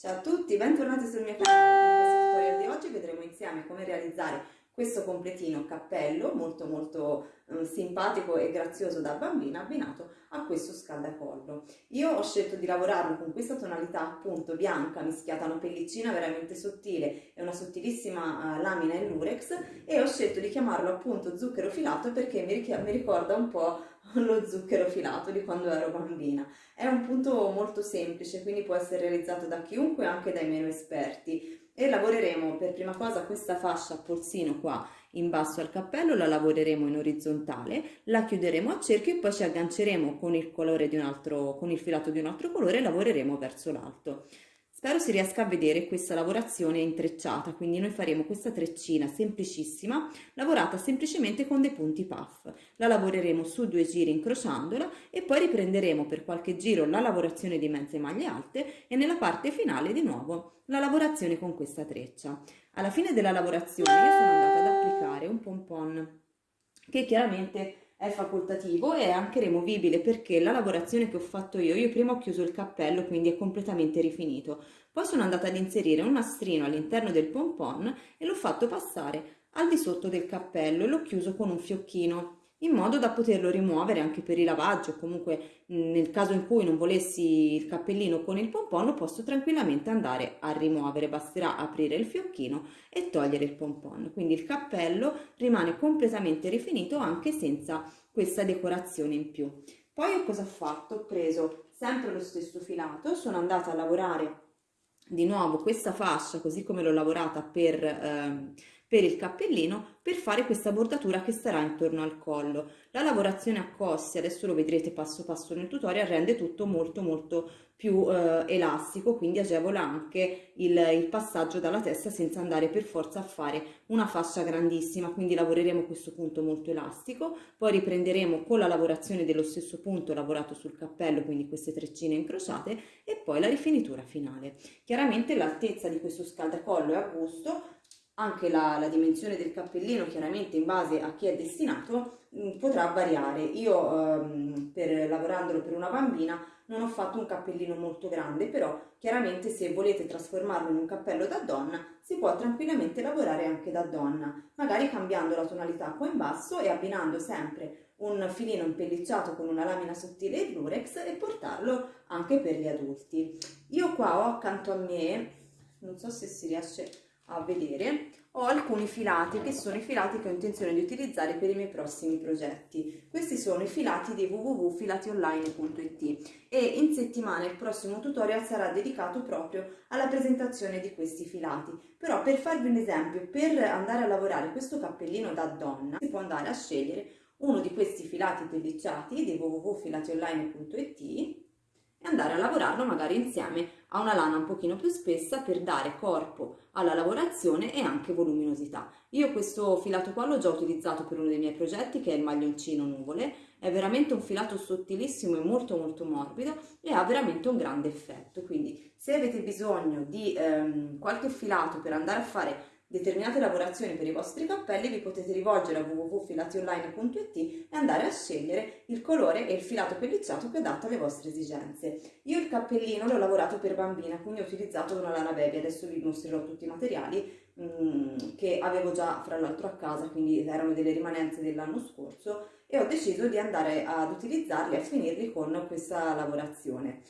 Ciao a tutti, bentornati sul mio canale. In questo tutorial di oggi vedremo insieme come realizzare questo completino cappello molto molto eh, simpatico e grazioso da bambina abbinato a questo scaldacollo. Io ho scelto di lavorarlo con questa tonalità appunto bianca mischiata a una pellicina veramente sottile e una sottilissima uh, lamina in lurex e ho scelto di chiamarlo appunto zucchero filato perché mi, mi ricorda un po' lo zucchero filato di quando ero bambina. È un punto molto semplice, quindi può essere realizzato da chiunque, anche dai meno esperti. E lavoreremo per prima cosa questa fascia a polsino qua in basso al cappello, la lavoreremo in orizzontale, la chiuderemo a cerchio e poi ci agganceremo con il, colore di un altro, con il filato di un altro colore e lavoreremo verso l'alto. Spero si riesca a vedere questa lavorazione intrecciata, quindi noi faremo questa treccina semplicissima, lavorata semplicemente con dei punti puff. La lavoreremo su due giri incrociandola e poi riprenderemo per qualche giro la lavorazione di mezze maglie alte e nella parte finale di nuovo la lavorazione con questa treccia. Alla fine della lavorazione io sono andata ad applicare un pompon che chiaramente è facoltativo e è anche removibile perché la lavorazione che ho fatto io, io prima ho chiuso il cappello quindi è completamente rifinito, poi sono andata ad inserire un nastrino all'interno del pompon e l'ho fatto passare al di sotto del cappello e l'ho chiuso con un fiocchino in modo da poterlo rimuovere anche per il lavaggio, comunque nel caso in cui non volessi il cappellino con il pompon lo posso tranquillamente andare a rimuovere, basterà aprire il fiocchino e togliere il pompon, quindi il cappello rimane completamente rifinito anche senza questa decorazione in più. Poi cosa ho fatto? Ho preso sempre lo stesso filato, sono andata a lavorare di nuovo questa fascia così come l'ho lavorata per... Eh, per il cappellino per fare questa bordatura che starà intorno al collo. La lavorazione a cossi, adesso lo vedrete passo passo nel tutorial, rende tutto molto molto più eh, elastico, quindi agevola anche il, il passaggio dalla testa senza andare per forza a fare una fascia grandissima, quindi lavoreremo questo punto molto elastico, poi riprenderemo con la lavorazione dello stesso punto lavorato sul cappello, quindi queste treccine incrociate, e poi la rifinitura finale. Chiaramente l'altezza di questo scaldacollo è a gusto, anche la, la, dimensione del cappellino chiaramente in base a chi è destinato mm, potrà variare. Io ehm, per, lavorandolo per una bambina non ho fatto un cappellino molto grande però chiaramente se volete trasformarlo in un cappello da donna si può tranquillamente lavorare anche da donna magari cambiando la tonalità qua in basso e abbinando sempre un filino impellicciato con una lamina sottile in lurex e portarlo anche per gli adulti. Io qua ho accanto a me non so se si riesce a vedere ho alcuni filati che sono i filati che ho intenzione di utilizzare per i miei prossimi progetti. Questi sono i filati di www.filationline.it e in settimana il prossimo tutorial sarà dedicato proprio alla presentazione di questi filati. Però per farvi un esempio per andare a lavorare questo cappellino da donna si può andare a scegliere uno di questi filati pellicciati di www.filationline.it e andare a lavorarlo magari insieme a una lana un pochino più spessa per dare corpo alla lavorazione e anche voluminosità. Io questo filato qua l'ho già utilizzato per uno dei miei progetti che è il maglioncino nuvole, è veramente un filato sottilissimo e molto molto morbido e ha veramente un grande effetto, quindi se avete bisogno di ehm, qualche filato per andare a fare determinate lavorazioni per i vostri cappelli vi potete rivolgere a www.filationline.it e andare a scegliere il colore e il filato pellicciato più adatto alle vostre esigenze. Io il cappellino l'ho lavorato per bambina, quindi ho utilizzato una lana baby, adesso vi mostrerò tutti i materiali mh, mm, che avevo già fra l'altro a casa, quindi erano delle rimanenze dell'anno scorso e ho deciso di andare ad utilizzarli e a finirli con questa lavorazione.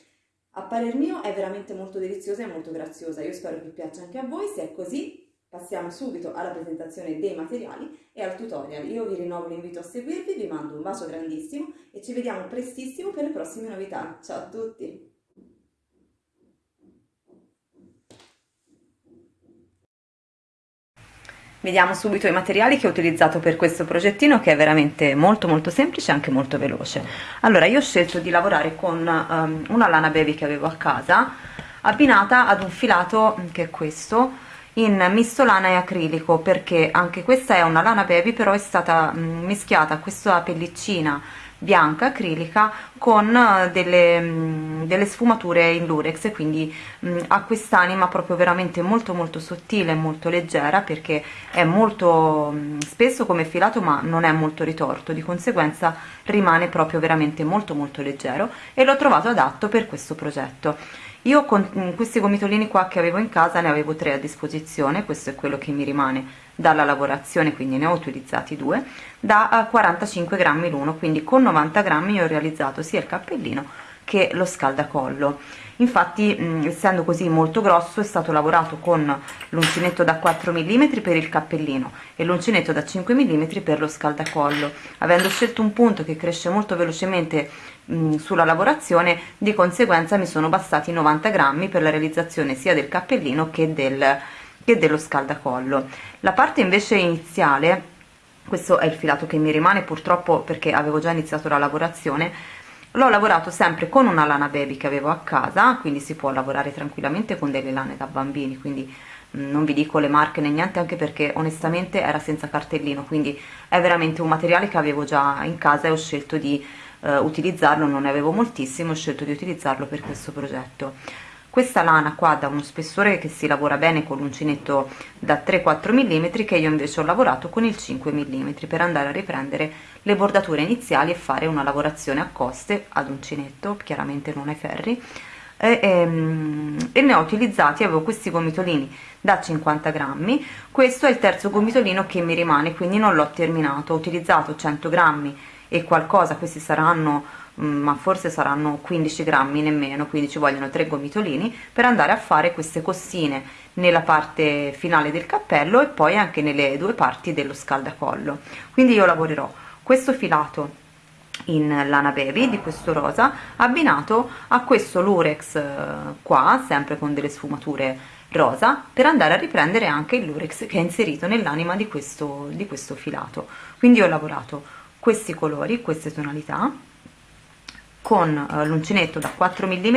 A parer mio è veramente molto deliziosa e molto graziosa, io spero che piaccia anche a voi, se è così Passiamo subito alla presentazione dei materiali e al tutorial. Io vi rinnovo l'invito a seguirvi, vi mando un bacio grandissimo e ci vediamo prestissimo per le prossime novità. Ciao a tutti! Vediamo subito i materiali che ho utilizzato per questo progettino che è veramente molto molto semplice e anche molto veloce. Allora io ho scelto di lavorare con um, una lana baby che avevo a casa abbinata ad un filato che è questo in misto lana e acrilico perché anche questa è una lana baby però è stata mh, mischiata questa pellicina bianca acrilica con eh, delle, mh, delle sfumature in lurex e quindi mh, ha quest'anima proprio veramente molto molto sottile e molto leggera perché è molto mh, spesso come filato ma non è molto ritorto. Di conseguenza rimane proprio veramente molto molto leggero e l'ho trovato adatto per questo progetto io con questi gomitolini qua che avevo in casa ne avevo tre a disposizione questo è quello che mi rimane dalla lavorazione quindi ne ho utilizzati due da 45 grammi l'uno quindi con 90 grammi ho realizzato sia il cappellino che lo scaldacollo. Infatti mh, essendo così molto grosso è stato lavorato con l'uncinetto da 4 mm per il cappellino e l'uncinetto da 5 mm per lo scaldacollo. Avendo scelto un punto che cresce molto velocemente mh, sulla lavorazione di conseguenza mi sono bastati 90 grammi per la realizzazione sia del cappellino che, del, che dello scaldacollo. La parte invece iniziale questo è il filato che mi rimane purtroppo perché avevo già iniziato la lavorazione l'ho lavorato sempre con una lana baby che avevo a casa quindi si può lavorare tranquillamente con delle lane da bambini quindi non vi dico le marche né niente anche perché onestamente era senza cartellino quindi è veramente un materiale che avevo già in casa e ho scelto di eh, utilizzarlo non ne avevo moltissimo ho scelto di utilizzarlo per questo progetto. Questa lana qua da uno spessore che si lavora bene con l'uncinetto da 3-4 mm che io invece ho lavorato con il 5 mm per andare a riprendere le bordature iniziali e fare una lavorazione a coste ad uncinetto chiaramente non ai ferri. E, e, ehm, e, ne ho utilizzati, avevo questi gomitolini da 50 grammi, questo è il terzo gomitolino che mi rimane, quindi non l'ho terminato, ho utilizzato 100 grammi e qualcosa, questi saranno Mm, ma forse saranno 15 grammi nemmeno quindi ci vogliono tre gomitolini per andare a fare queste costine nella parte finale del cappello e poi anche nelle due parti dello scaldacollo. Quindi io lavorerò questo filato in lana baby di questo rosa abbinato a questo lurex eh, qua sempre con delle sfumature rosa per andare a riprendere anche il lurex che è inserito nell'anima di questo, di questo filato. Quindi ho lavorato questi colori queste tonalità con uh, l'uncinetto da 4 mm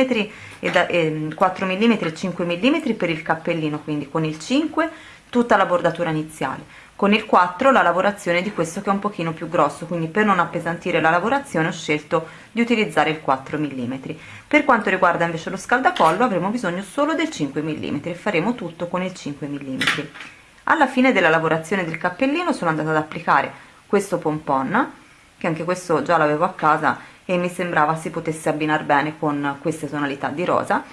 e da eh, 4 mm e 5 mm per il cappellino quindi con il 5 tutta la bordatura iniziale. Con il 4 la lavorazione di questo che è un pochino più grosso quindi per non appesantire la lavorazione ho scelto di utilizzare il 4 mm per quanto riguarda invece lo scaldacollo avremo bisogno solo del 5 mm e faremo tutto con il 5 mm alla fine della lavorazione del cappellino sono andata ad applicare questo pompon che anche questo già l'avevo a casa e mi sembrava si potesse abbinare bene con queste tonalità di rosa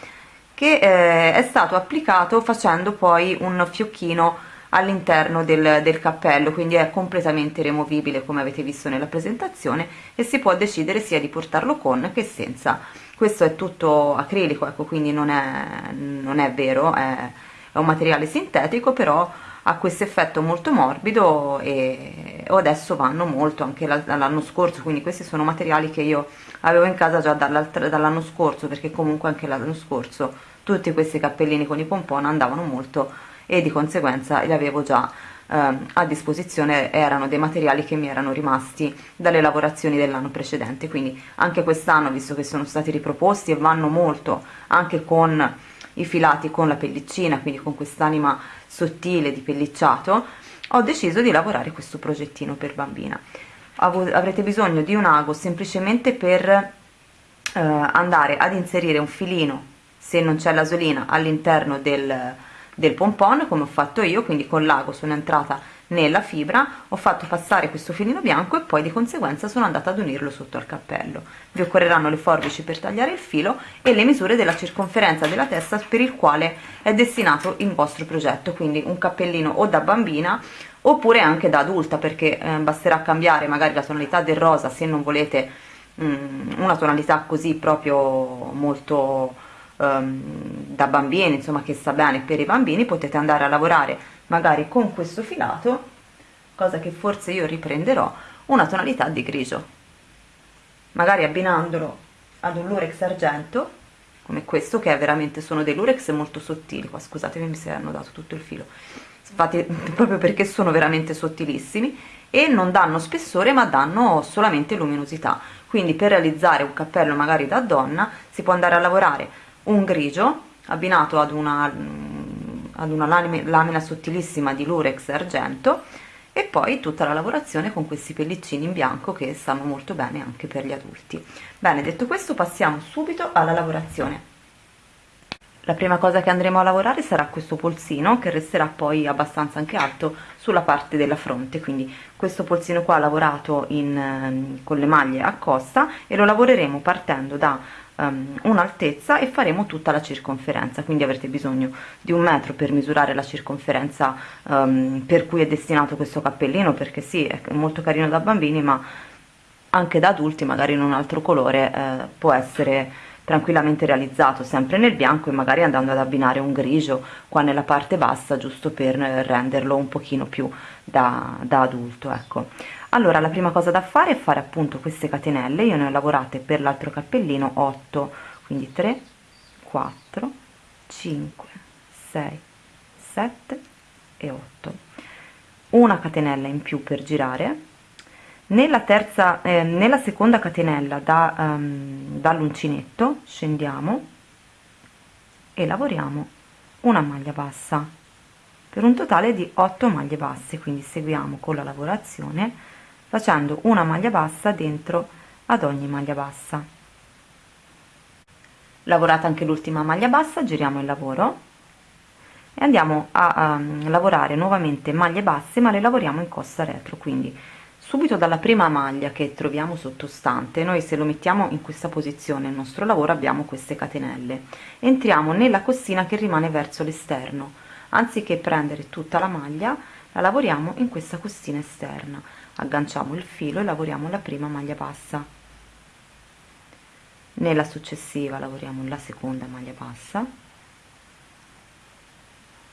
che eh, è stato applicato facendo poi un fiocchino all'interno del, del, cappello quindi è completamente removibile come avete visto nella presentazione e si può decidere sia di portarlo con che senza. Questo è tutto acrilico ecco quindi non è, non è vero è, è un materiale sintetico però ha questo effetto molto morbido e adesso vanno molto anche dall'anno scorso quindi questi sono materiali che io avevo in casa già dall'anno scorso perché comunque anche l'anno scorso tutti questi cappellini con i pompon andavano molto e di conseguenza li avevo già eh, a disposizione erano dei materiali che mi erano rimasti dalle lavorazioni dell'anno precedente. Quindi anche quest'anno visto che sono stati riproposti e vanno molto anche con i filati con la pellicina quindi con quest'anima sottile di pellicciato ho deciso di lavorare questo progettino per bambina. Avrete bisogno di un ago semplicemente per eh, andare ad inserire un filino se non c'è l'asolina all'interno del, del pompon come ho fatto io quindi con l'ago sono entrata nella fibra ho fatto passare questo filino bianco e poi di conseguenza sono andata ad unirlo sotto al cappello. Vi occorreranno le forbici per tagliare il filo e le misure della circonferenza della testa per il quale è destinato il vostro progetto quindi un cappellino o da bambina oppure anche da adulta perché eh, basterà cambiare magari la tonalità del rosa se non volete mh, mm, una tonalità così proprio molto um, da bambini insomma che sta bene per i bambini potete andare a lavorare magari con questo filato cosa che forse io riprenderò una tonalità di grigio. Magari abbinandolo ad un lurex argento come questo che è veramente sono dei lurex molto sottili. Qua scusatemi mi si hanno dato tutto il filo. Infatti proprio perché sono veramente sottilissimi e non danno spessore ma danno solamente luminosità. Quindi per realizzare un cappello magari da donna si può andare a lavorare un grigio abbinato ad una ad una lamina sottilissima di lurex argento e poi tutta la lavorazione con questi pellicini in bianco che stanno molto bene anche per gli adulti. Bene detto questo passiamo subito alla lavorazione. La prima cosa che andremo a lavorare sarà questo polsino che resterà poi abbastanza anche alto sulla parte della fronte. Quindi questo polsino qua lavorato in, con le maglie a costa e lo lavoreremo partendo da um, un'altezza e faremo tutta la circonferenza. Quindi avrete bisogno di un metro per misurare la circonferenza um, per cui è destinato questo cappellino perché sì è molto carino da bambini ma anche da adulti magari in un altro colore eh, può essere tranquillamente realizzato sempre nel bianco e magari andando ad abbinare un grigio qua nella parte bassa giusto per renderlo un pochino più da, da adulto ecco allora la prima cosa da fare è fare appunto queste catenelle. Io ne ho lavorate per l'altro cappellino 8 quindi 3 4 5 6 7 e 8 una catenella in più per girare. Nella terza eh, nella seconda catenella da, um, dall'uncinetto scendiamo e lavoriamo una maglia bassa per un totale di 8 maglie basse. Quindi seguiamo con la lavorazione facendo una maglia bassa dentro ad ogni maglia bassa. Lavorata anche l'ultima maglia bassa giriamo il lavoro e andiamo a um, lavorare nuovamente maglie basse ma le lavoriamo in costa retro quindi subito dalla prima maglia che troviamo sottostante noi se lo mettiamo in questa posizione il nostro lavoro abbiamo queste catenelle. Entriamo nella costina che rimane verso l'esterno. Anziché prendere tutta la maglia la lavoriamo in questa costina esterna agganciamo il filo e lavoriamo la prima maglia bassa. Nella successiva lavoriamo la seconda maglia bassa.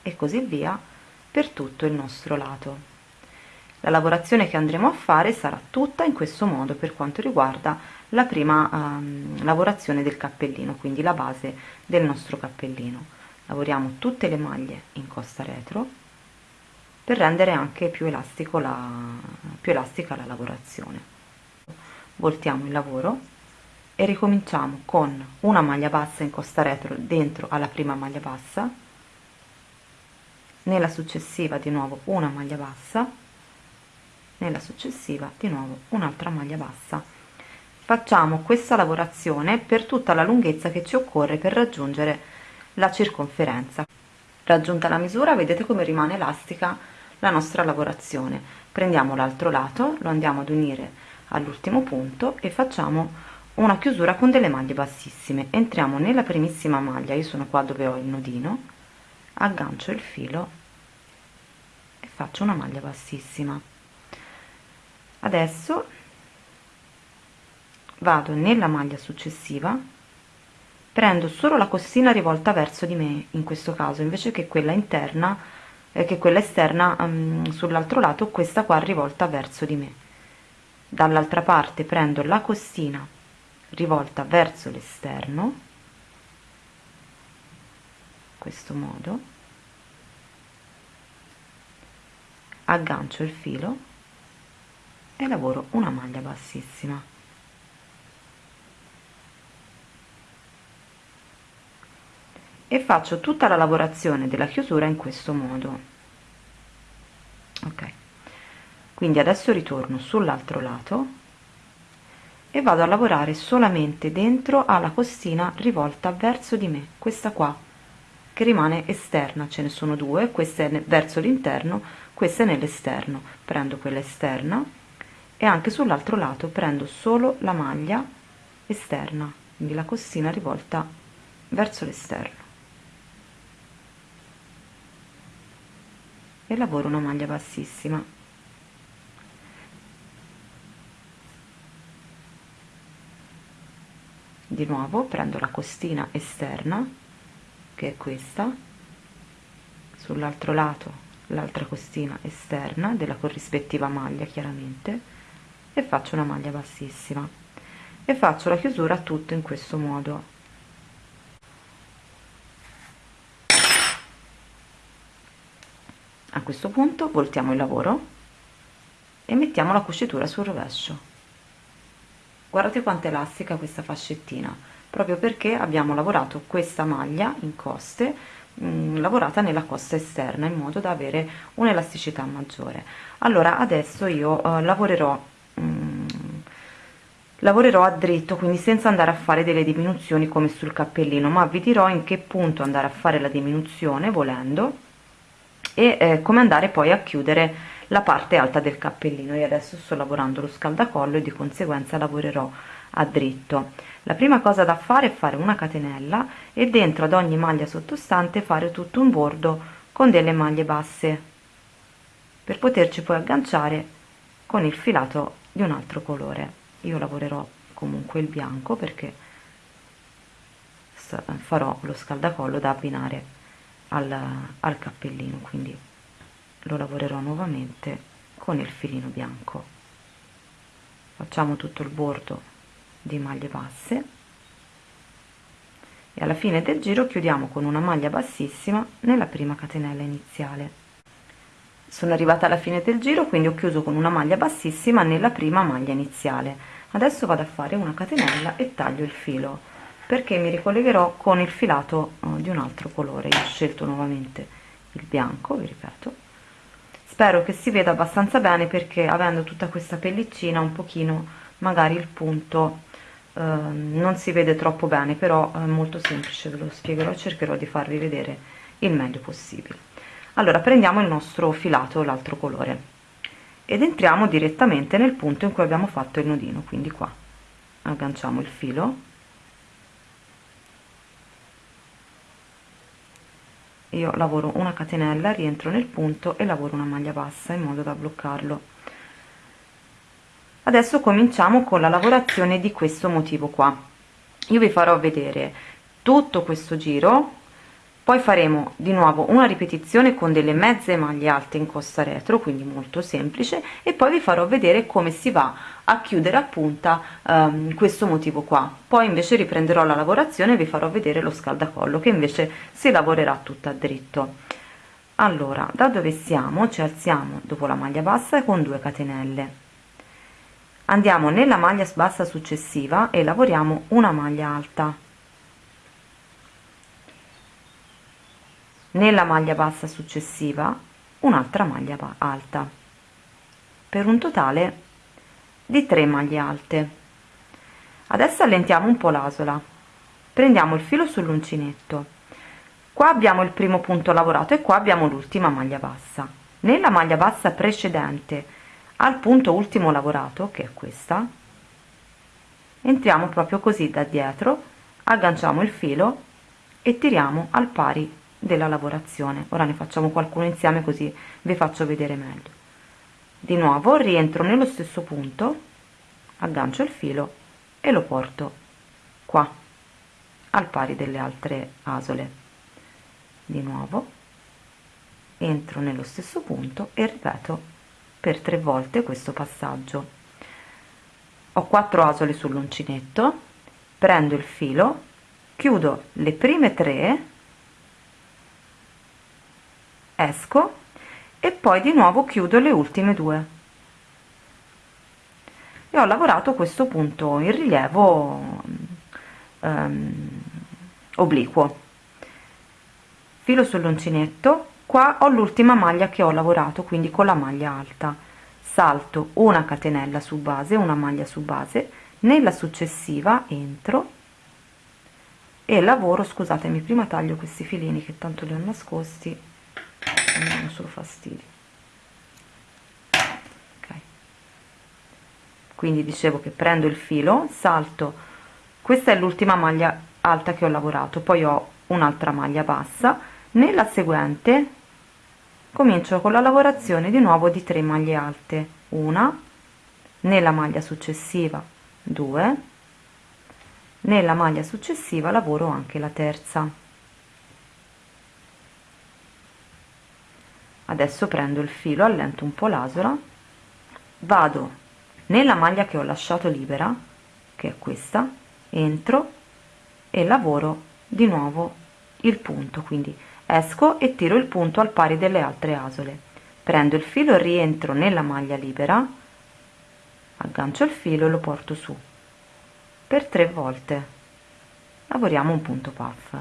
E così via per tutto il nostro lato. La lavorazione che andremo a fare sarà tutta in questo modo per quanto riguarda la prima um, lavorazione del cappellino quindi la base del nostro cappellino. Lavoriamo tutte le maglie in costa retro per rendere anche più, elastico la, più elastica la lavorazione. Voltiamo il lavoro e ricominciamo con una maglia bassa in costa retro dentro alla prima maglia bassa nella successiva di nuovo una maglia bassa nella successiva di nuovo un'altra maglia bassa. Facciamo questa lavorazione per tutta la lunghezza che ci occorre per raggiungere la circonferenza. Raggiunta la misura vedete come rimane elastica la nostra lavorazione prendiamo l'altro lato lo andiamo ad unire all'ultimo punto e facciamo una chiusura con delle maglie bassissime. Entriamo nella primissima maglia io sono qua dove ho il nodino aggancio il filo e faccio una maglia bassissima. Adesso vado nella maglia successiva prendo solo la costina rivolta verso di me in questo caso invece che quella interna eh, che quella esterna um, sull'altro lato questa qua rivolta verso di me. Dall'altra parte prendo la costina rivolta verso l'esterno questo modo aggancio il filo e lavoro una maglia bassissima e faccio tutta la lavorazione della chiusura in questo modo. Ok. Quindi adesso ritorno sull'altro lato e vado a lavorare solamente dentro alla costina rivolta verso di me questa qua che rimane esterna ce ne sono due questa è verso l'interno questa è nell'esterno. Prendo quella esterna e anche sull'altro lato prendo solo la maglia esterna quindi la costina rivolta verso l'esterno e lavoro una maglia bassissima. Di nuovo prendo la costina esterna che è questa. Sull'altro lato l'altra costina esterna della corrispettiva maglia chiaramente. E faccio una maglia bassissima. E faccio la chiusura tutto in questo modo questo punto voltiamo il lavoro e mettiamo la cucitura sul rovescio. Guardate quanto elastica questa fascettina proprio perché abbiamo lavorato questa maglia in coste mh, mm, lavorata nella costa esterna in modo da avere un'elasticità maggiore. Allora adesso io uh, lavorerò mm, lavorerò a dritto quindi senza andare a fare delle diminuzioni come sul cappellino ma vi dirò in che punto andare a fare la diminuzione volendo e eh, come andare poi a chiudere la parte alta del cappellino. Io adesso sto lavorando lo scaldacollo e di conseguenza lavorerò a dritto. La prima cosa da fare è fare una catenella e dentro ad ogni maglia sottostante fare tutto un bordo con delle maglie basse per poterci poi agganciare con il filato di un altro colore. Io lavorerò comunque il bianco perché farò lo scaldacollo da abbinare al, al cappellino quindi lo lavorerò nuovamente con il filino bianco. Facciamo tutto il bordo di maglie basse e alla fine del giro chiudiamo con una maglia bassissima nella prima catenella iniziale. Sono arrivata alla fine del giro quindi ho chiuso con una maglia bassissima nella prima maglia iniziale. Adesso vado a fare una catenella e taglio il filo perché mi ricollegherò con il filato uh, di un altro colore. Io ho scelto nuovamente il bianco vi ripeto. Spero che si veda abbastanza bene perché avendo tutta questa pellicina un pochino magari il punto Ehm, non si vede troppo bene però è molto semplice ve lo spiegherò cercherò di farvi vedere il meglio possibile. Allora prendiamo il nostro filato l'altro colore ed entriamo direttamente nel punto in cui abbiamo fatto il nodino quindi qua agganciamo il filo io lavoro una catenella rientro nel punto e lavoro una maglia bassa in modo da bloccarlo. Adesso cominciamo con la lavorazione di questo motivo qua. Io vi farò vedere tutto questo giro poi faremo di nuovo una ripetizione con delle mezze maglie alte in costa retro quindi molto semplice e poi vi farò vedere come si va a chiudere a punta um, questo motivo qua. Poi invece riprenderò la lavorazione e vi farò vedere lo scaldacollo che invece si lavorerà tutto a dritto. Allora da dove siamo? Ci alziamo dopo la maglia bassa con 2 catenelle. Andiamo nella maglia bassa successiva e lavoriamo una maglia alta nella maglia bassa successiva un'altra maglia alta. Per un totale di 3 maglie alte. Adesso allentiamo un po l'asola. Prendiamo il filo sull'uncinetto. Qua abbiamo il primo punto lavorato e qua abbiamo l'ultima maglia bassa. Nella maglia bassa precedente al punto ultimo lavorato che è questa entriamo proprio così da dietro agganciamo il filo e tiriamo al pari della lavorazione. Ora ne facciamo qualcuno insieme così vi faccio vedere meglio. Di nuovo rientro nello stesso punto aggancio il filo e lo porto qua al pari delle altre asole. Di nuovo entro nello stesso punto e ripeto per tre volte questo passaggio. Ho quattro asole sull'uncinetto prendo il filo chiudo le prime tre esco e poi di nuovo chiudo le ultime due. E ho lavorato questo punto in rilievo um, obliquo. Filo sull'uncinetto qua ho l'ultima maglia che ho lavorato quindi con la maglia alta. Salto una catenella su base una maglia su base nella successiva entro e lavoro scusatemi prima taglio questi filini che tanto li ho nascosti mi danno solo fastidio. Okay. quindi dicevo che prendo il filo salto. Questa è l'ultima maglia alta che ho lavorato poi ho un'altra maglia bassa. Nella seguente comincio con la lavorazione di nuovo di 3 maglie alte. Una nella maglia successiva 2 nella maglia successiva lavoro anche la terza adesso prendo il filo allento un po l'asola vado nella maglia che ho lasciato libera che è questa entro e lavoro di nuovo il punto. Quindi esco e tiro il punto al pari delle altre asole. Prendo il filo rientro nella maglia libera aggancio il filo e lo porto su. Per tre volte. Lavoriamo un punto puff.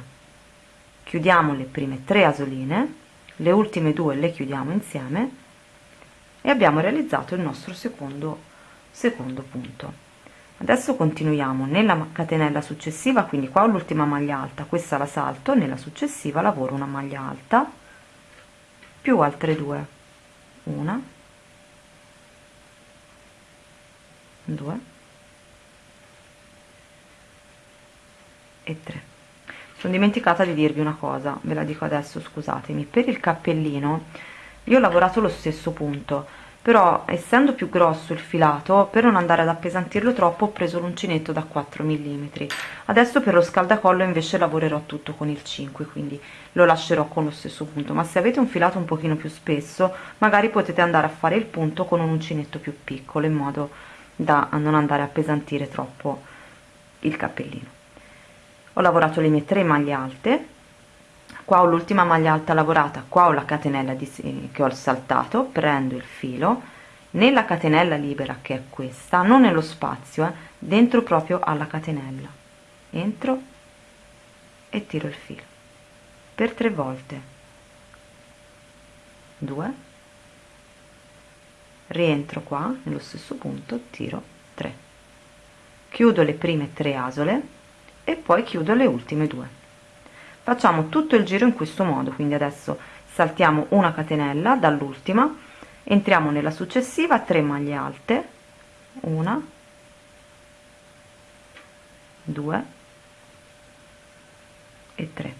Chiudiamo le prime tre asoline le ultime due le chiudiamo insieme e abbiamo realizzato il nostro secondo secondo punto. Adesso continuiamo nella catenella successiva quindi qua ho l'ultima maglia alta questa la salto nella successiva lavoro una maglia alta più altre due una due e 3 sono dimenticata di dirvi una cosa ve la dico adesso scusatemi. Per il cappellino io ho lavorato lo stesso punto però essendo più grosso il filato per non andare ad appesantirlo troppo ho preso l'uncinetto da 4 mm adesso per lo scaldacollo invece lavorerò tutto con il 5 quindi lo lascerò con lo stesso punto. Ma se avete un filato un pochino più spesso magari potete andare a fare il punto con un uncinetto più piccolo in modo da non andare a appesantire troppo il cappellino ho lavorato le mie tre maglie alte. Qua ho l'ultima maglia alta lavorata. Qua ho la catenella di, che ho saltato. Prendo il filo. Nella catenella libera che è questa non nello spazio eh, dentro proprio alla catenella. Entro e tiro il filo. Per tre volte. 2 rientro qua nello stesso punto tiro 3 chiudo le prime tre asole e poi chiudo le ultime due. Facciamo tutto il giro in questo modo quindi adesso saltiamo una catenella dall'ultima entriamo nella successiva 3 maglie alte una 2 e 3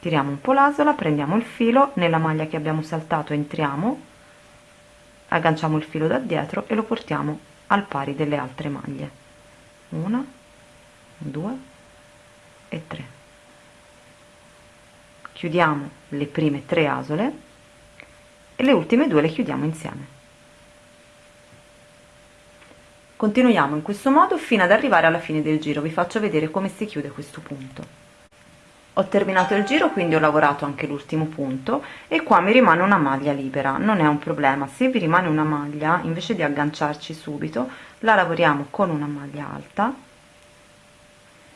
tiriamo un po l'asola prendiamo il filo nella maglia che abbiamo saltato entriamo agganciamo il filo da dietro e lo portiamo al pari delle altre maglie una 2 e 3 chiudiamo le prime tre asole e le ultime due le chiudiamo insieme. Continuiamo in questo modo fino ad arrivare alla fine del giro. Vi faccio vedere come si chiude questo punto ho terminato il giro quindi ho lavorato anche l'ultimo punto e qua mi rimane una maglia libera. Non è un problema. Se vi rimane una maglia invece di agganciarci subito la lavoriamo con una maglia alta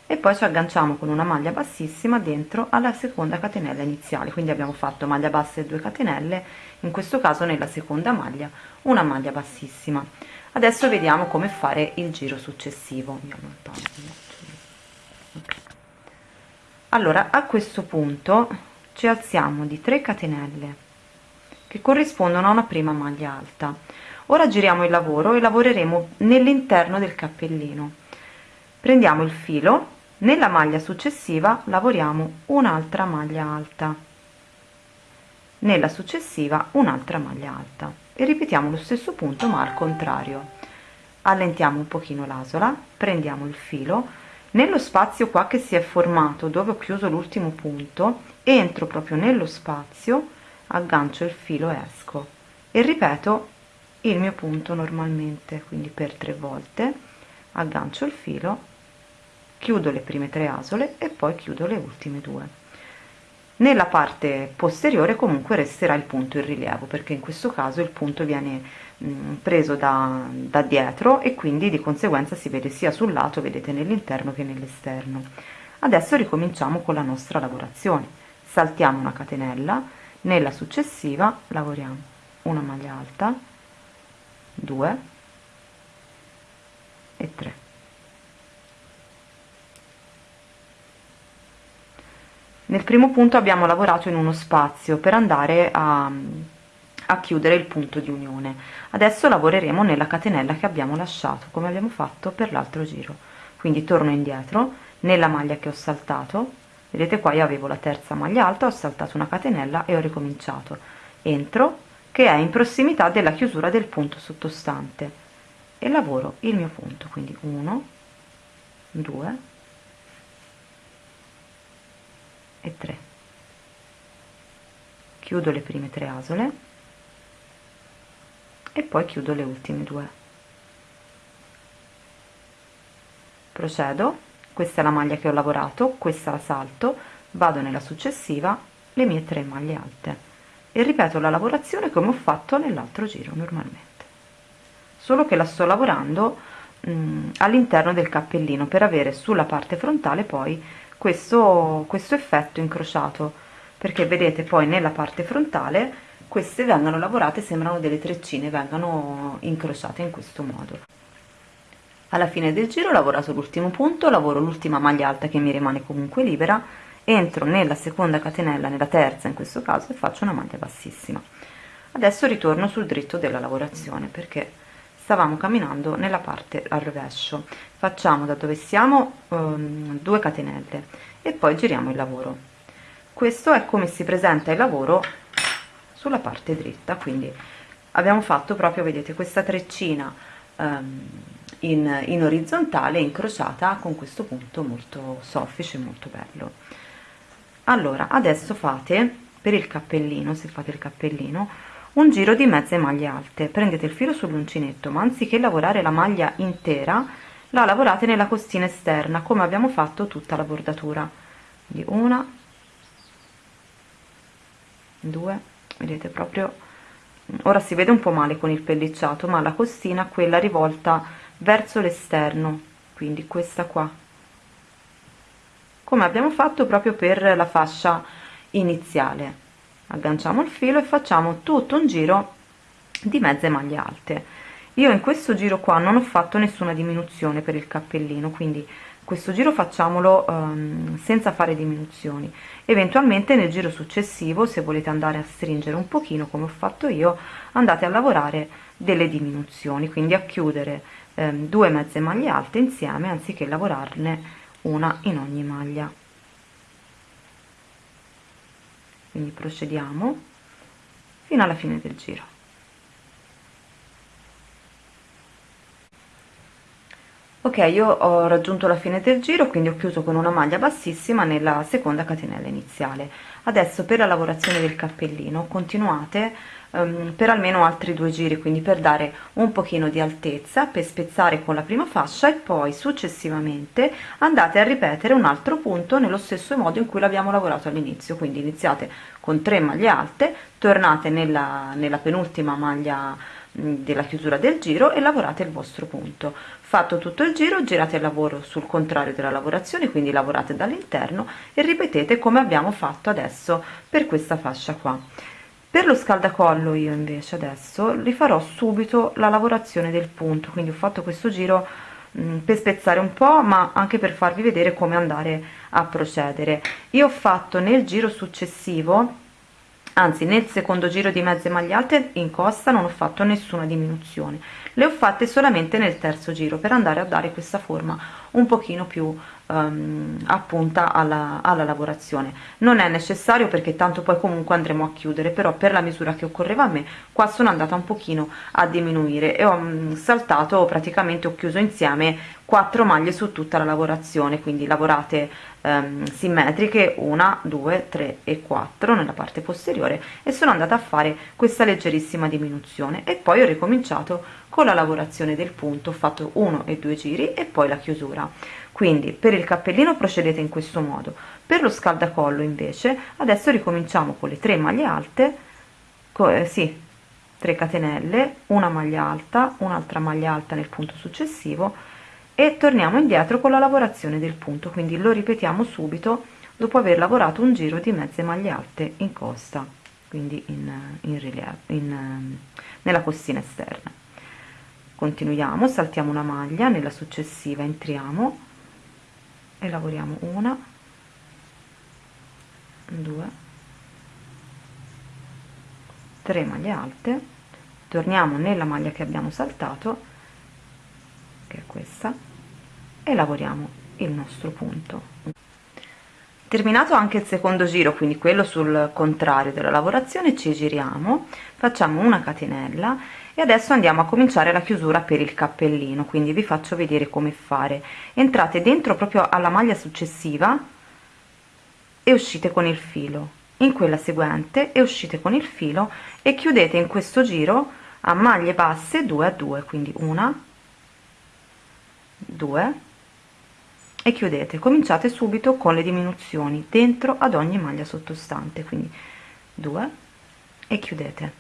e poi ci agganciamo con una maglia bassissima dentro alla seconda catenella iniziale. Quindi abbiamo fatto maglia bassa e 2 catenelle in questo caso nella seconda maglia una maglia bassissima. Adesso vediamo come fare il giro successivo allora a questo punto ci alziamo di 3 catenelle che corrispondono a una prima maglia alta. Ora giriamo il lavoro e lavoreremo nell'interno del cappellino. Prendiamo il filo nella maglia successiva lavoriamo un'altra maglia alta. Nella successiva un'altra maglia alta. E ripetiamo lo stesso punto ma al contrario. Allentiamo un pochino l'asola prendiamo il filo nello spazio qua che si è formato dove ho chiuso l'ultimo punto entro proprio nello spazio aggancio il filo esco. E ripeto il mio punto normalmente quindi per tre volte aggancio il filo chiudo le prime tre asole e poi chiudo le ultime due. Nella parte posteriore comunque resterà il punto in rilievo perché in questo caso il punto viene preso da, da dietro e quindi di conseguenza si vede sia sul lato vedete nell'interno che nell'esterno. Adesso ricominciamo con la nostra lavorazione. Saltiamo una catenella nella successiva lavoriamo una maglia alta 2 e 3 nel primo punto abbiamo lavorato in uno spazio per andare a, a chiudere il punto di unione. Adesso lavoreremo nella catenella che abbiamo lasciato come abbiamo fatto per l'altro giro. Quindi torno indietro nella maglia che ho saltato. Vedete qua io avevo la terza maglia alta ho saltato una catenella e ho ricominciato. Entro che è in prossimità della chiusura del punto sottostante. E lavoro il mio punto quindi 1 2 e 3 chiudo le prime tre asole e poi chiudo le ultime due. Procedo. Questa è la maglia che ho lavorato questa la salto vado nella successiva le mie tre maglie alte. E ripeto la lavorazione come ho fatto nell'altro giro normalmente. Solo che la sto lavorando all'interno del cappellino per avere sulla parte frontale poi questo, questo effetto incrociato perché vedete poi nella parte frontale queste vengono lavorate sembrano delle treccine vengono incrociate in questo modo. Alla fine del giro ho lavorato l'ultimo punto lavoro l'ultima maglia alta che mi rimane comunque libera entro nella seconda catenella nella terza in questo caso e faccio una maglia bassissima. Adesso ritorno sul dritto della lavorazione perché stavamo camminando nella parte al rovescio. Facciamo da dove siamo um, 2 catenelle e poi giriamo il lavoro questo è come si presenta il lavoro sulla parte dritta quindi abbiamo fatto proprio vedete questa treccina um, in, in orizzontale incrociata con questo punto molto soffice molto bello. Allora adesso fate per il cappellino se fate il cappellino un giro di mezze maglie alte. Prendete il filo sull'uncinetto ma anziché lavorare la maglia intera la lavorate nella costina esterna come abbiamo fatto tutta la bordatura. Di una due vedete proprio ora si vede un po male con il pellicciato ma la costina quella rivolta verso l'esterno quindi questa qua. Come abbiamo fatto proprio per la fascia iniziale. Agganciamo il filo e facciamo tutto un giro di mezze maglie alte. Io in questo giro qua non ho fatto nessuna diminuzione per il cappellino quindi questo giro facciamolo um, senza fare diminuzioni. Eventualmente nel giro successivo se volete andare a stringere un pochino come ho fatto io andate a lavorare delle diminuzioni quindi a chiudere um, due mezze maglie alte insieme anziché lavorarne una in ogni maglia. Quindi procediamo fino alla fine del giro ok io ho raggiunto la fine del giro quindi ho chiuso con una maglia bassissima nella seconda catenella iniziale. Adesso per la lavorazione del cappellino continuate um, per almeno altri due giri quindi per dare un pochino di altezza per spezzare con la prima fascia e poi successivamente andate a ripetere un altro punto nello stesso modo in cui l'abbiamo lavorato all'inizio. Quindi iniziate con 3 maglie alte tornate nella, nella penultima maglia della chiusura del giro e lavorate il vostro punto fatto tutto il giro girate il lavoro sul contrario della lavorazione quindi lavorate dall'interno e ripetete come abbiamo fatto adesso per questa fascia qua. Per lo scaldacollo io invece adesso rifarò subito la lavorazione del punto quindi ho fatto questo giro mm, per spezzare un po' ma anche per farvi vedere come andare a procedere. Io ho fatto nel giro successivo anzi nel secondo giro di mezze maglie alte in costa non ho fatto nessuna diminuzione le ho fatte solamente nel terzo giro per andare a dare questa forma un pochino più um, appunta alla, alla lavorazione. Non è necessario perché tanto poi comunque andremo a chiudere però per la misura che occorreva a me qua sono andata un pochino a diminuire e ho um, saltato praticamente ho chiuso insieme 4 maglie su tutta la lavorazione quindi lavorate um, simmetriche 1 2 3 e 4 nella parte posteriore e sono andata a fare questa leggerissima diminuzione. E poi ho ricominciato con la lavorazione del punto ho fatto uno e due giri e poi la chiusura. Quindi per il cappellino procedete in questo modo per lo scaldacollo invece adesso ricominciamo con le 3 maglie alte eh, sì 3 catenelle una maglia alta un'altra maglia alta nel punto successivo e torniamo indietro con la lavorazione del punto. Quindi lo ripetiamo subito dopo aver lavorato un giro di mezze maglie alte in costa quindi in, in rilievo in, nella costina esterna continuiamo saltiamo una maglia nella successiva entriamo e lavoriamo una due tre maglie alte torniamo nella maglia che abbiamo saltato che è questa e lavoriamo il nostro punto terminato anche il secondo giro quindi quello sul contrario della lavorazione ci giriamo facciamo una catenella e adesso andiamo a cominciare la chiusura per il cappellino quindi vi faccio vedere come fare. Entrate dentro proprio alla maglia successiva e uscite con il filo. In quella seguente e uscite con il filo e chiudete in questo giro a maglie basse 2 a 2 quindi una 2 e chiudete. Cominciate subito con le diminuzioni dentro ad ogni maglia sottostante. Quindi 2 e chiudete.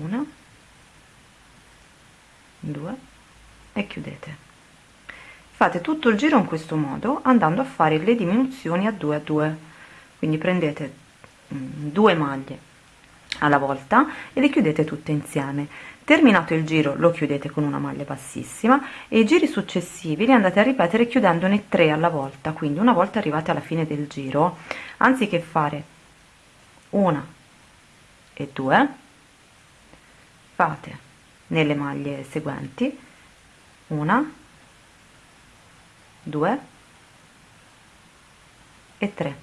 Una due e chiudete. Fate tutto il giro in questo modo andando a fare le diminuzioni a 2 a 2 quindi prendete mm, due maglie alla volta e le chiudete tutte insieme terminato il giro lo chiudete con una maglia bassissima e i giri successivi li andate a ripetere chiudendone 3 alla volta quindi una volta arrivate alla fine del giro anziché fare una e due fate nelle maglie seguenti una due e tre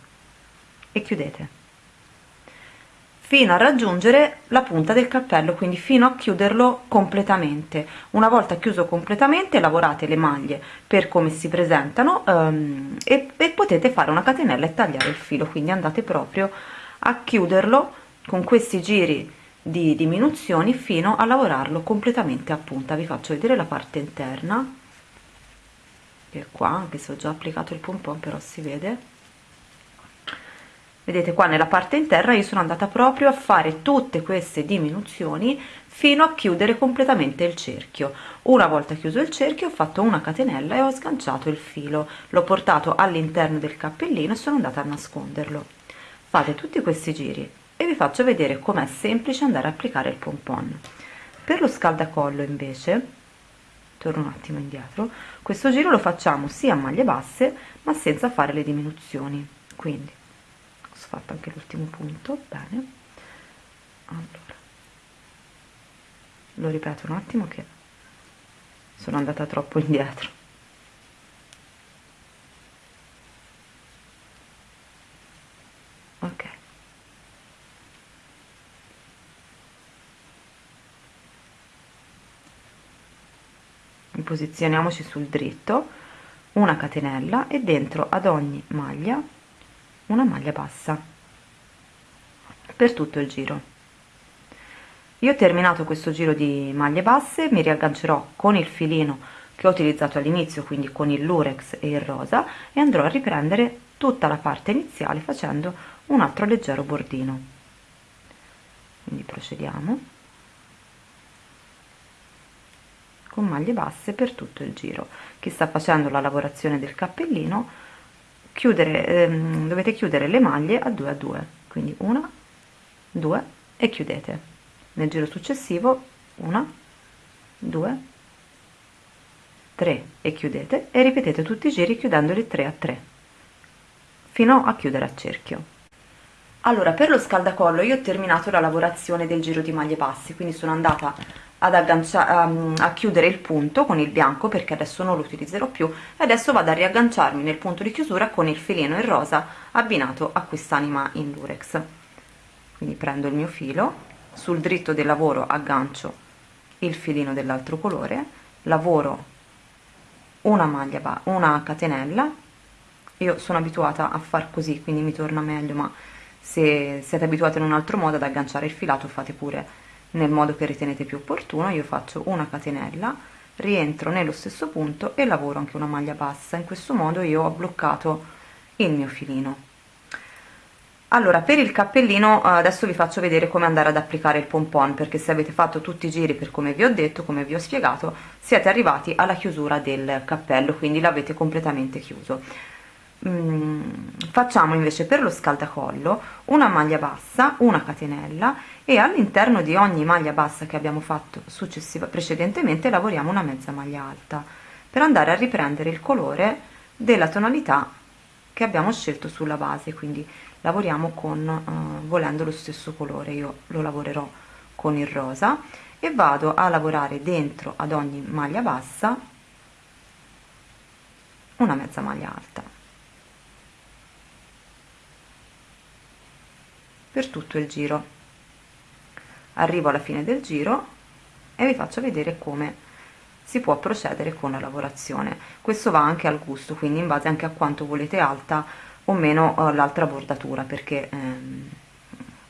e chiudete fino a raggiungere la punta del cappello quindi fino a chiuderlo completamente. Una volta chiuso completamente lavorate le maglie per come si presentano um, e, e potete fare una catenella e tagliare il filo quindi andate proprio a chiuderlo con questi giri di diminuzioni fino a lavorarlo completamente a punta. Vi faccio vedere la parte interna che qua anche se ho già applicato il pompon però si vede vedete qua nella parte interna io sono andata proprio a fare tutte queste diminuzioni fino a chiudere completamente il cerchio. Una volta chiuso il cerchio ho fatto una catenella e ho sganciato il filo. L'ho portato all'interno del cappellino e sono andata a nasconderlo. Fate tutti questi giri e vi faccio vedere com'è semplice andare a applicare il pompon. Per lo scaldacollo invece torno un attimo indietro questo giro lo facciamo sia a maglie basse ma senza fare le diminuzioni. Quindi fatto anche l'ultimo punto bene. Allora lo ripeto un attimo che sono andata troppo indietro. Ok. Posizioniamoci sul dritto una catenella e dentro ad ogni maglia una maglia bassa. Per tutto il giro. Io ho terminato questo giro di maglie basse mi riaggancerò con il filino che ho utilizzato all'inizio quindi con il lurex e il rosa e andrò a riprendere tutta la parte iniziale facendo un altro leggero bordino. Quindi procediamo. Con maglie basse per tutto il giro. Chi sta facendo la lavorazione del cappellino chiudere ehm, dovete chiudere le maglie a 2 a 2 quindi una 2 e chiudete. Nel giro successivo una 2 3 e chiudete e ripetete tutti i giri chiudendoli 3 a 3 fino a chiudere a cerchio. Allora per lo scaldacollo io ho terminato la lavorazione del giro di maglie basse quindi sono andata ad agganciare um, a chiudere il punto con il bianco perché adesso non lo utilizzerò più e adesso vado a riagganciarmi nel punto di chiusura con il filino in rosa abbinato a quest'anima in lurex quindi prendo il mio filo sul dritto del lavoro aggancio il filino dell'altro colore lavoro una maglia una catenella. Io sono abituata a far così quindi mi torna meglio ma se siete abituati in un altro modo ad agganciare il filato fate pure nel modo che ritenete più opportuno io faccio una catenella rientro nello stesso punto e lavoro anche una maglia bassa. In questo modo io ho bloccato il mio filino. Allora per il cappellino eh, adesso vi faccio vedere come andare ad applicare il pompon perché se avete fatto tutti i giri per come vi ho detto come vi ho spiegato siete arrivati alla chiusura del cappello quindi l'avete completamente chiuso. Mm, facciamo invece per lo scaldacollo una maglia bassa una catenella e all'interno di ogni maglia bassa che abbiamo fatto successiva precedentemente lavoriamo una mezza maglia alta per andare a riprendere il colore della tonalità che abbiamo scelto sulla base. Quindi lavoriamo con uh, volendo lo stesso colore. Io lo lavorerò con il rosa e vado a lavorare dentro ad ogni maglia bassa una mezza maglia alta. Per tutto il giro arrivo alla fine del giro e vi faccio vedere come si può procedere con la lavorazione. Questo va anche al gusto quindi in base anche a quanto volete alta o meno uh, l'altra bordatura perché ehm,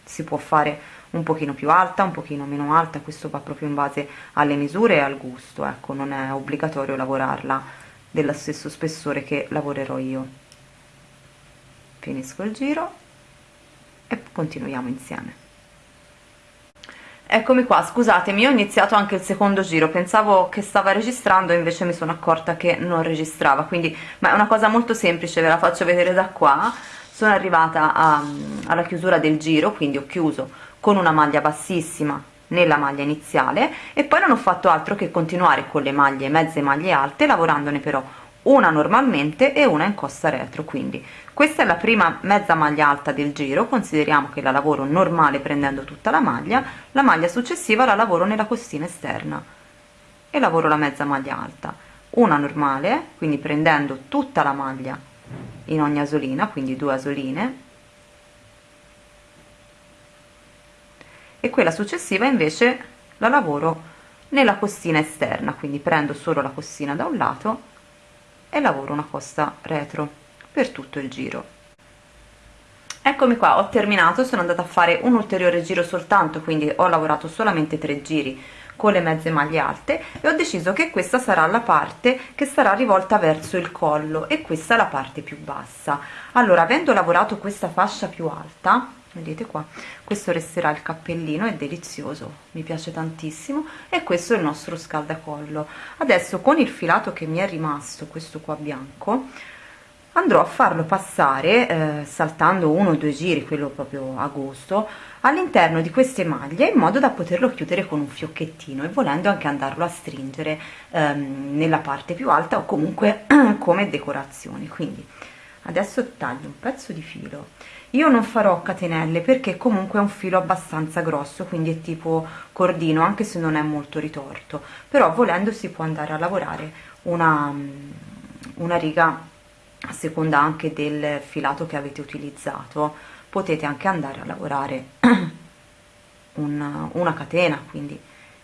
si può fare un pochino più alta un pochino meno alta questo va proprio in base alle misure e al gusto ecco non è obbligatorio lavorarla dello stesso spessore che lavorerò io. Finisco il giro e continuiamo insieme Eccomi qua, scusatemi, ho iniziato anche il secondo giro, pensavo che stava registrando, invece mi sono accorta che non registrava, quindi, ma è una cosa molto semplice, ve la faccio vedere da qua. Sono arrivata a, alla chiusura del giro, quindi ho chiuso con una maglia bassissima nella maglia iniziale e poi non ho fatto altro che continuare con le maglie mezze maglie alte, lavorandone però una normalmente e una in costa retro quindi questa è la prima mezza maglia alta del giro. Consideriamo che la lavoro normale prendendo tutta la maglia la maglia successiva la lavoro nella costina esterna. E lavoro la mezza maglia alta. Una normale quindi prendendo tutta la maglia in ogni asolina quindi due asoline. E quella successiva invece la lavoro nella costina esterna quindi prendo solo la costina da un lato e lavoro una costa retro per tutto il giro. Eccomi qua ho terminato sono andata a fare un ulteriore giro soltanto quindi ho lavorato solamente tre giri con le mezze maglie alte e ho deciso che questa sarà la parte che sarà rivolta verso il collo e questa la parte più bassa. Allora avendo lavorato questa fascia più alta vedete qua questo resterà il cappellino è delizioso mi piace tantissimo e questo è il nostro scaldacollo. Adesso con il filato che mi è rimasto questo qua bianco andrò a farlo passare eh, saltando uno o due giri quello proprio a gusto all'interno di queste maglie in modo da poterlo chiudere con un fiocchettino e volendo anche andarlo a stringere ehm, nella parte più alta o comunque come decorazione quindi adesso taglio un pezzo di filo. Io non farò catenelle perché comunque è un filo abbastanza grosso quindi è tipo cordino anche se non è molto ritorto. Però volendo si può andare a lavorare una, una riga a seconda anche del filato che avete utilizzato potete anche andare a lavorare una, una catena quindi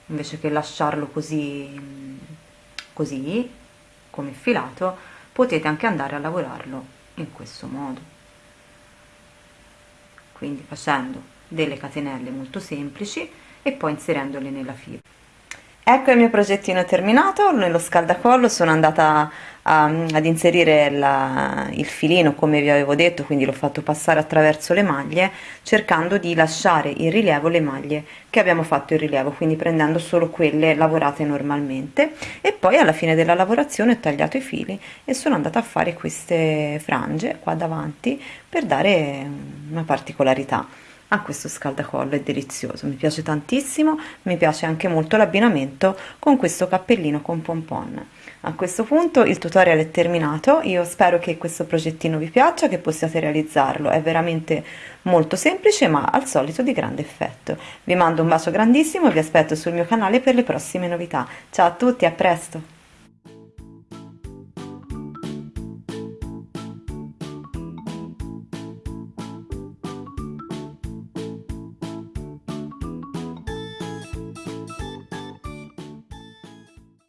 invece che lasciarlo così così come filato potete anche andare a lavorarlo in questo modo. Quindi facendo delle catenelle molto semplici e poi inserendole nella fila. Ecco il mio progettino terminato nello scaldacollo sono andata a, ad inserire la, il filino come vi avevo detto quindi l'ho fatto passare attraverso le maglie cercando di lasciare in rilievo le maglie che abbiamo fatto in rilievo quindi prendendo solo quelle lavorate normalmente. E poi alla fine della lavorazione ho tagliato i fili e sono andata a fare queste frange qua davanti per dare una particolarità a questo scaldacollo è delizioso mi piace tantissimo mi piace anche molto l'abbinamento con questo cappellino con pompon. A questo punto il tutorial è terminato io spero che questo progettino vi piaccia che possiate realizzarlo è veramente molto semplice ma al solito di grande effetto. Vi mando un bacio grandissimo e vi aspetto sul mio canale per le prossime novità. Ciao a tutti a presto